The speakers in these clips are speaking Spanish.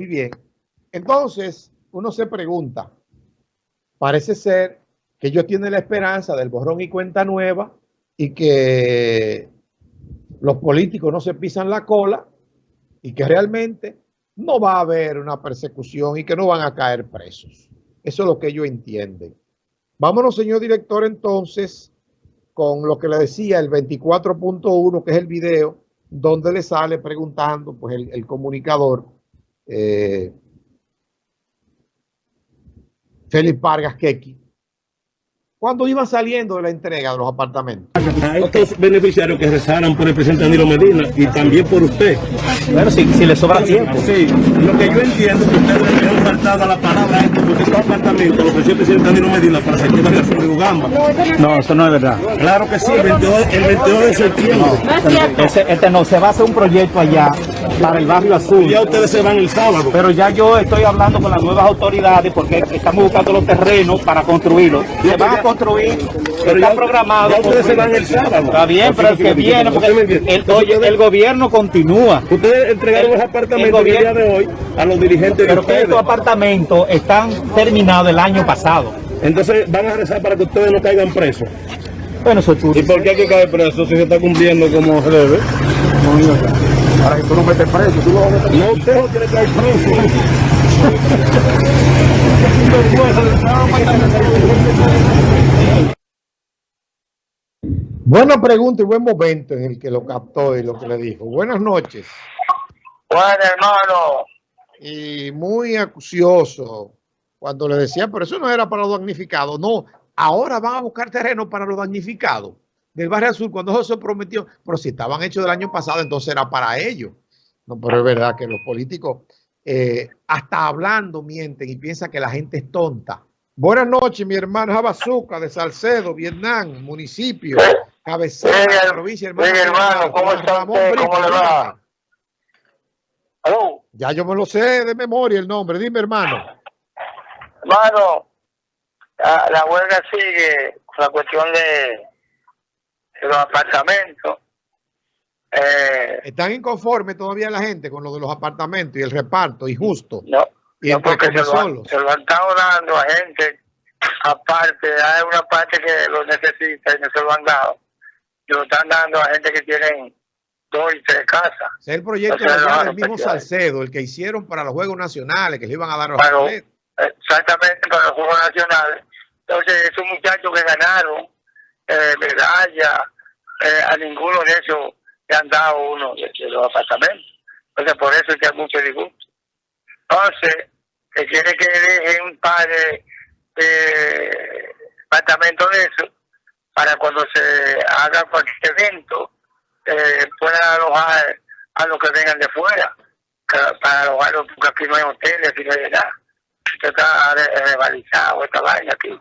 Muy bien. Entonces, uno se pregunta, parece ser que ellos tienen la esperanza del borrón y cuenta nueva y que los políticos no se pisan la cola y que realmente no va a haber una persecución y que no van a caer presos. Eso es lo que ellos entienden. Vámonos, señor director, entonces, con lo que le decía, el 24.1, que es el video, donde le sale preguntando, pues, el, comunicador, eh, Félix Vargas Keki, cuando iban saliendo de la entrega de los apartamentos. A estos beneficiarios que rezaran por el presidente Danilo Medina y también por usted. Bueno, si, si le sobra tiempo. Sí, lo que yo entiendo es que ustedes le han faltado a la palabra esto, porque estos apartamentos lo ofreció el presidente Danilo Medina para sector de la de Ugamba. No, eso no es verdad. Claro que sí, el 22, el 22 de septiembre. No, ese, este no, se va a hacer un proyecto allá para el barrio azul. Ya ustedes se van el sábado. Pero ya yo estoy hablando con las nuevas autoridades porque estamos buscando los terrenos para construirlos. Se van a construir, pero está programado. Ya ustedes se van el sábado. Está bien, pero el que viene, porque el, oye, el gobierno continúa. Ustedes entregaron los apartamentos el, día de hoy a los dirigentes Pero que estos apartamentos están terminados el año pasado. Entonces van a rezar para que ustedes no caigan presos. Bueno, eso es ¿Y por qué hay que caer preso si se está cumpliendo como se debe? No, Ahora que tú no metes preso, tú lo vas a meter No, usted no quiere caer preso. Buena pregunta y buen momento en el que lo captó y lo que le dijo. Buenas noches. Buenas, hermano. Y muy acucioso cuando le decía, pero eso no era para los damnificados. No, ahora van a buscar terreno para los damnificados del barrio azul cuando eso se prometió. Pero si estaban hechos del año pasado, entonces era para ellos. No, pero es verdad que los políticos, eh, hasta hablando, mienten y piensan que la gente es tonta. Buenas noches, mi hermano Jabazuca de Salcedo, Vietnam, municipio cabecera de la provincia, hermano. hermano, ¿cómo está usted? ¿Cómo le va? Ya yo me lo sé de memoria el nombre, dime hermano. Hermano, la, la huelga sigue con la cuestión de, de los apartamentos. Eh, ¿Están inconformes todavía la gente con lo de los apartamentos y el reparto y justo? No, y no porque se lo, se lo, han estado dando a gente aparte, hay una parte que lo necesita y no se lo han dado lo están dando a gente que tienen dos y tres casas. Es el proyecto del mismo Salcedo, el que hicieron para los Juegos Nacionales, que le iban a dar los para, Exactamente, para los Juegos Nacionales. Entonces, esos muchachos que ganaron eh, medalla, eh, a ninguno de esos le han dado uno de, los apartamentos. Entonces, por eso es que hay mucho disgusto. Entonces, que quiere que dejen un par de, de apartamentos de eso para cuando se haga cualquier evento eh, puedan alojar a los que vengan de fuera, para alojarlos, porque aquí no hay hoteles, aquí no hay nada. Esto está revalizado, esta vaina aquí.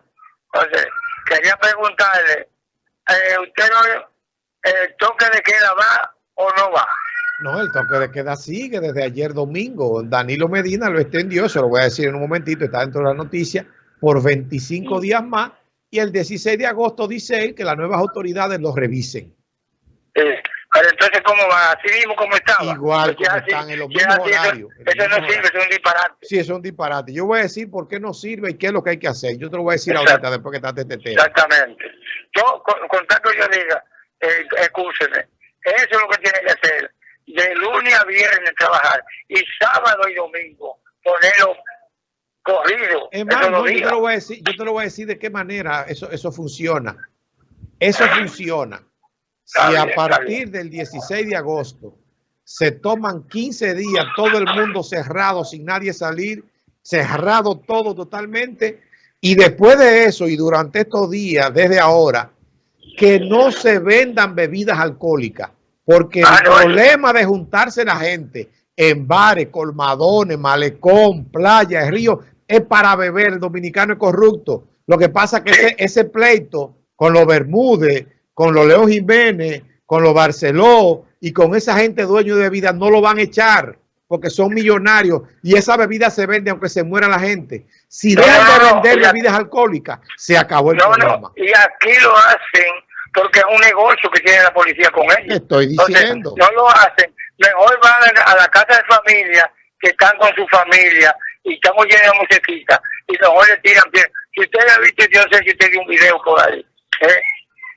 Entonces, quería preguntarle, eh, ¿usted no, el toque de queda va o no va? No, el toque de queda sigue desde ayer domingo. Danilo Medina lo extendió, eso lo voy a decir en un momentito, está dentro de la noticia, por 25 días más y el 16 de agosto dice él que las nuevas autoridades lo revisen. Eh, pero entonces, ¿cómo va? Así mismo como estaba. Igual como están en los mismos horarios. Eso, no sirve, eso es un disparate. Sí, eso es un disparate. Yo voy a decir por qué no sirve y qué es lo que hay que hacer. Yo te lo voy a decir ahorita después que esté este tema. Exactamente. Yo, con, tanto yo diga, eh, escúcheme, eso es lo que tiene que hacer. De lunes a viernes trabajar y sábado y domingo ponerlo corrido. yo te lo voy a decir, yo te lo voy a decir de qué manera eso, eso funciona. Eso funciona. Si a partir del 16 de agosto se toman 15 días, todo el mundo cerrado, sin nadie salir, cerrado todo totalmente, y después de eso y durante estos días, desde ahora, que no se vendan bebidas alcohólicas, porque el ah, problema de juntarse la gente en bares, colmadones, malecón, playa, río, es para beber, el dominicano es corrupto. Lo que pasa es que ese, ese pleito con los Bermúdez, con los Leo Jiménez, con los Barceló y con esa gente dueño de vida no lo van a echar porque son millonarios y esa bebida se vende aunque se muera la gente. Si dejan de vender bebidas alcohólicas, se acabó el programa. y aquí lo hacen porque es un negocio que tiene la policía con ellos. Estoy diciendo. no lo hacen. Mejor van a la casa de familia que están con su familia y llenos de musiquita y los le tiran bien. Si usted ha visto, yo sé que usted vio un video por ahí, ¿eh?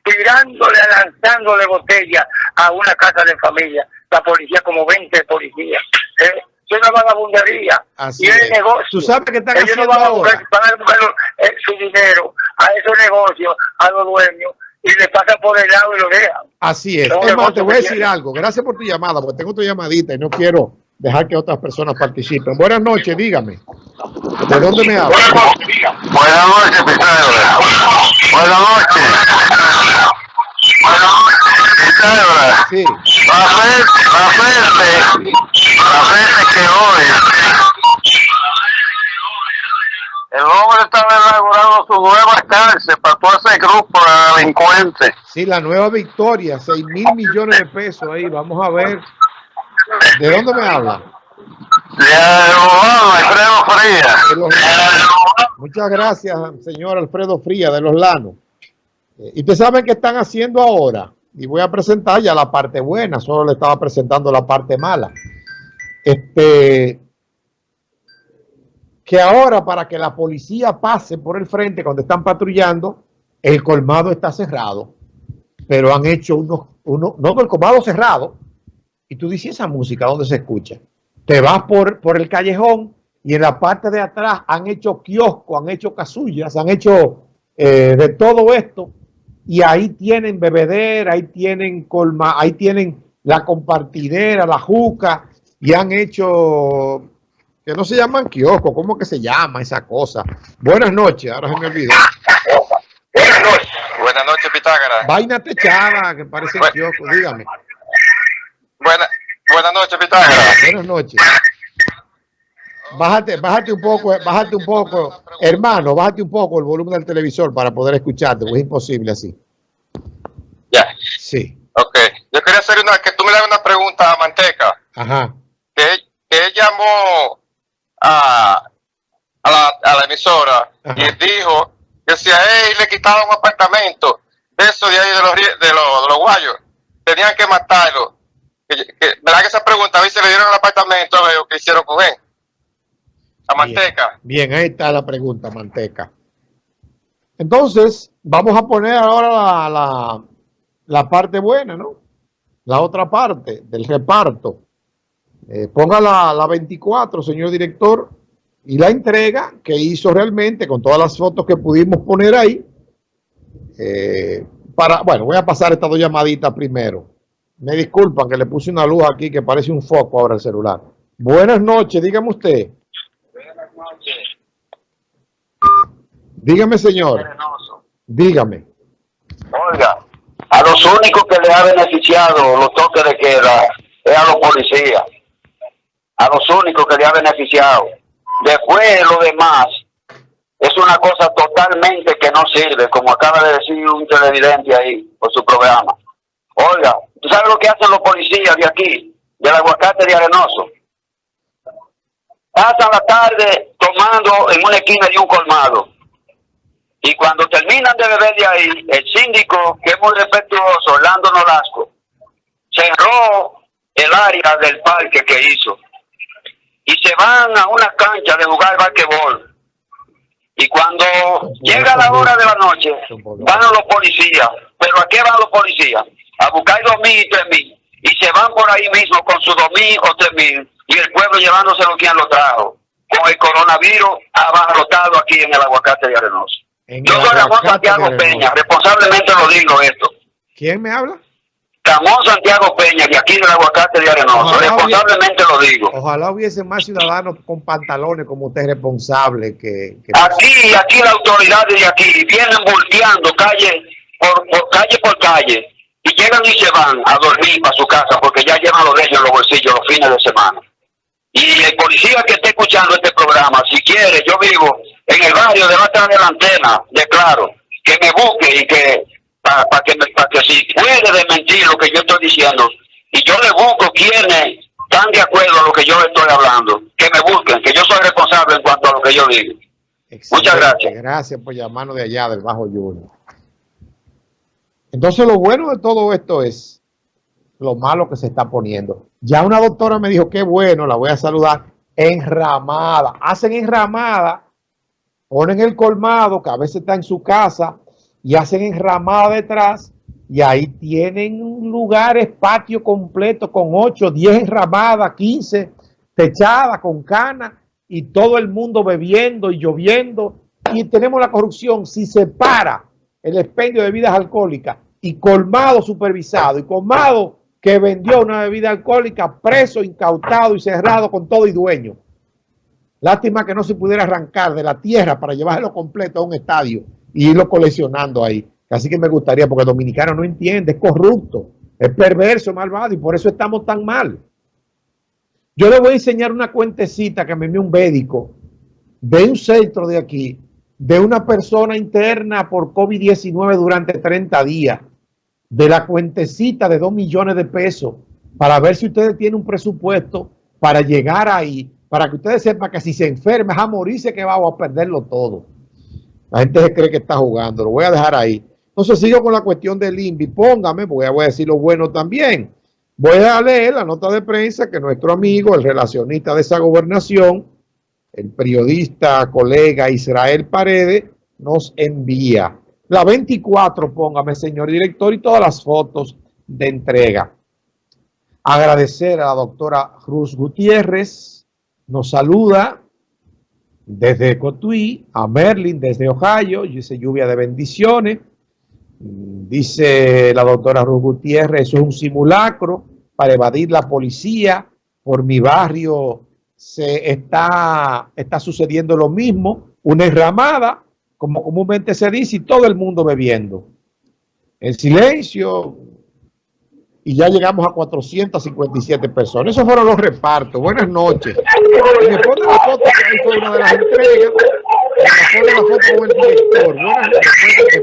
Tirándole, lanzándole botella a una casa de familia, la policía, como 20 policías. ¿eh? Es una vagabundería. Así y es. el negocio. Tú sabes que están Ellos no haciendo van a ahora. buscar, van a buscar eh, su dinero a esos negocios, a los dueños, y le pasan por el lado y lo dejan. Así es. Es te voy a decir tienen. algo. Gracias por tu llamada, porque tengo tu llamadita y no quiero dejar que otras personas participen. Buenas noches, dígame. ¿De dónde me habla? Buenas noches. Buenas noches. Buenas noches, Pitágoras. Sí. La fe, la fe, la fe que hoy el hombre está inaugurando su nueva cárcel para todo ese grupo de delincuentes. Sí, la nueva victoria, 6 mil millones de pesos ahí. Vamos a ver. ¿De dónde me habla? De Alfredo. De los- Muchas gracias, señor Alfredo Fría, de los Lanos. Eh, Y ustedes saben qué están haciendo ahora. Y voy a presentar ya la parte buena, solo le estaba presentando la parte mala. Este, que ahora para que la policía pase por el frente cuando están patrullando, el colmado está cerrado, pero han hecho unos, unos no el colmado cerrado, y tú dices esa música, ¿dónde se escucha? Te vas por, por el callejón y en la parte de atrás han hecho kioscos, han hecho casullas, han hecho eh, de todo esto, y ahí tienen bebedera, ahí tienen colma, ahí tienen la compartidera, la juca, y han hecho que no se llaman kioscos, ¿cómo que se llama esa cosa? Buenas noches, ahora se me olvidó. Buenas noches. Buenas noches, Pitágoras. Vaina techada, que parece Bueno. kiosco, dígame. Buena, buenas noches, Pitágoras. Buenas noches. Bájate, bájate un poco, bájate un poco, hermano, bájate un poco el volumen del televisor para poder escucharte, porque es imposible así. Ya. Sí, Ok. Yo quería hacer una, que tú me hagas una pregunta a Manteca. ajá. Que, él- que él llamó a, a, la, a la emisora Ajá. y dijo que si a él le quitaban un apartamento de eso de ahí de los, de los, de los guayos, tenían que matarlo. Que, que- ¿Verdad que esa pregunta? A ver si le dieron el apartamento a ver lo que hicieron con él. Manteca. Bien, bien, ahí está la pregunta, Manteca. Entonces, vamos a poner ahora la, la, la parte buena, ¿no? La otra parte del reparto. Eh, ponga la, la 24, señor director, y la entrega que hizo realmente con todas las fotos que pudimos poner ahí. Eh, para, bueno, voy a pasar estas dos llamaditas primero. Me disculpan que le puse una luz aquí que parece un foco ahora el celular. Buenas noches, dígame usted. Dígame, señor. Dígame. Oiga, a los únicos que le ha beneficiado los toques de queda es a los policías. A los únicos que le ha beneficiado. Después lo demás es una cosa totalmente que no sirve, como acaba de decir un televidente ahí por su programa. Oiga, ¿tú sabes lo que hacen los policías de aquí, del aguacate de Arenoso? Pasan la tarde tomando en una esquina de un colmado. Y cuando terminan de beber de ahí, el síndico, que es muy respetuoso, Orlando Nolasco, cerró el área del parque que hizo. Y se van a una cancha de jugar basquetbol. Y cuando llega la hora de la noche, van los policías. ¿Pero a qué van los policías? A buscar dos mil y tres mil. Y se van por ahí mismo con sus dos mil o tres mil. Y el pueblo llevándoselo quien lo trajo. Con el coronavirus abarrotado aquí en el aguacate de Arenoso. En Yo el soy Ramón Santiago Peña, responsablemente lo digo esto. ¿Quién me habla? Ramón Santiago Peña, de aquí del aguacate de Arenoso, responsablemente lo digo. Ojalá hubiese más ciudadanos con pantalones como usted responsable que, que- Aquí, aquí las autoridades de aquí vienen volteando calle por, por calle por calle y llegan y se van a dormir para su casa porque ya llevan los ellos en los bolsillos los fines de semana. Y el policía que esté escuchando este programa, si quiere, yo vivo en el barrio de atrás de la antena, de claro, que me busque y que, para que, pa' que si puede desmentir lo que yo estoy diciendo, y yo le busco quienes están de acuerdo a lo que yo estoy hablando, que me busquen, que yo soy responsable en cuanto a lo que yo digo. Muchas gracias. Gracias por llamarnos de allá, del Bajo Junior. Entonces, lo bueno de todo esto es lo malo que se está poniendo. Ya una doctora me dijo, qué bueno, la voy a saludar, enramada. Hacen enramada, ponen el colmado, que a veces está en su casa, y hacen enramada detrás, y ahí tienen lugares, patio completo con 8, 10 enramadas, 15 techadas con canas, y todo el mundo bebiendo y lloviendo, y tenemos la corrupción. Si se para el expendio de bebidas alcohólicas y colmado supervisado y colmado que vendió una bebida alcohólica, preso, incautado y cerrado con todo y dueño. Lástima que no se pudiera arrancar de la tierra para llevarlo completo a un estadio y irlo coleccionando ahí. Así que me gustaría, porque el dominicano no entiende, es corrupto, es perverso, malvado y por eso estamos tan mal. Yo le voy a enseñar una cuentecita que me envió un médico de un centro de aquí, de una persona interna por COVID-19 durante 30 días, de la cuentecita de 2 millones de pesos, para ver si ustedes tienen un presupuesto para llegar ahí, para que ustedes sepan que si se enferma es a morirse que va a perderlo todo. La gente se cree que está jugando, lo voy a dejar ahí. Entonces sigo con la cuestión del INVI, póngame, porque voy a decir lo bueno también. Voy a leer la nota de prensa que nuestro amigo, el relacionista de esa gobernación, el periodista, colega Israel Paredes, nos envía. La 24, póngame, señor director, y todas las fotos de entrega. Agradecer a la doctora Cruz Gutiérrez, nos saluda desde Cotuí, a Merlin desde Ohio, dice lluvia de bendiciones. Dice la doctora Cruz Gutiérrez, eso es un simulacro para evadir la policía. Por mi barrio se está, está sucediendo lo mismo, una enramada, como comúnmente se dice, y todo el mundo bebiendo. En silencio, y ya llegamos a 457 personas. Esos fueron los repartos. Buenas noches. Y me pone la foto que ahí fue una de las entregas. Me pone la foto con el director. Buenas noches.